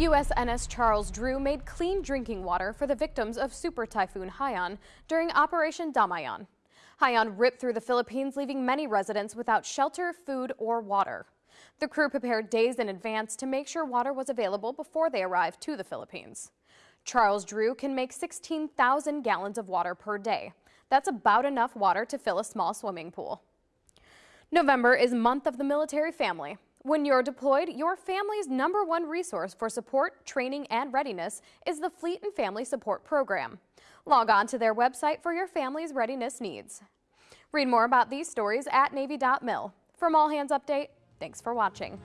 USNS Charles Drew made clean drinking water for the victims of Super Typhoon Haiyan during Operation Damayan. Haiyan ripped through the Philippines, leaving many residents without shelter, food, or water. The crew prepared days in advance to make sure water was available before they arrived to the Philippines. Charles Drew can make 16,000 gallons of water per day. That's about enough water to fill a small swimming pool. November is month of the military family. When you're deployed, your family's number one resource for support, training, and readiness is the Fleet and Family Support Program. Log on to their website for your family's readiness needs. Read more about these stories at Navy.mil. From All Hands Update, thanks for watching.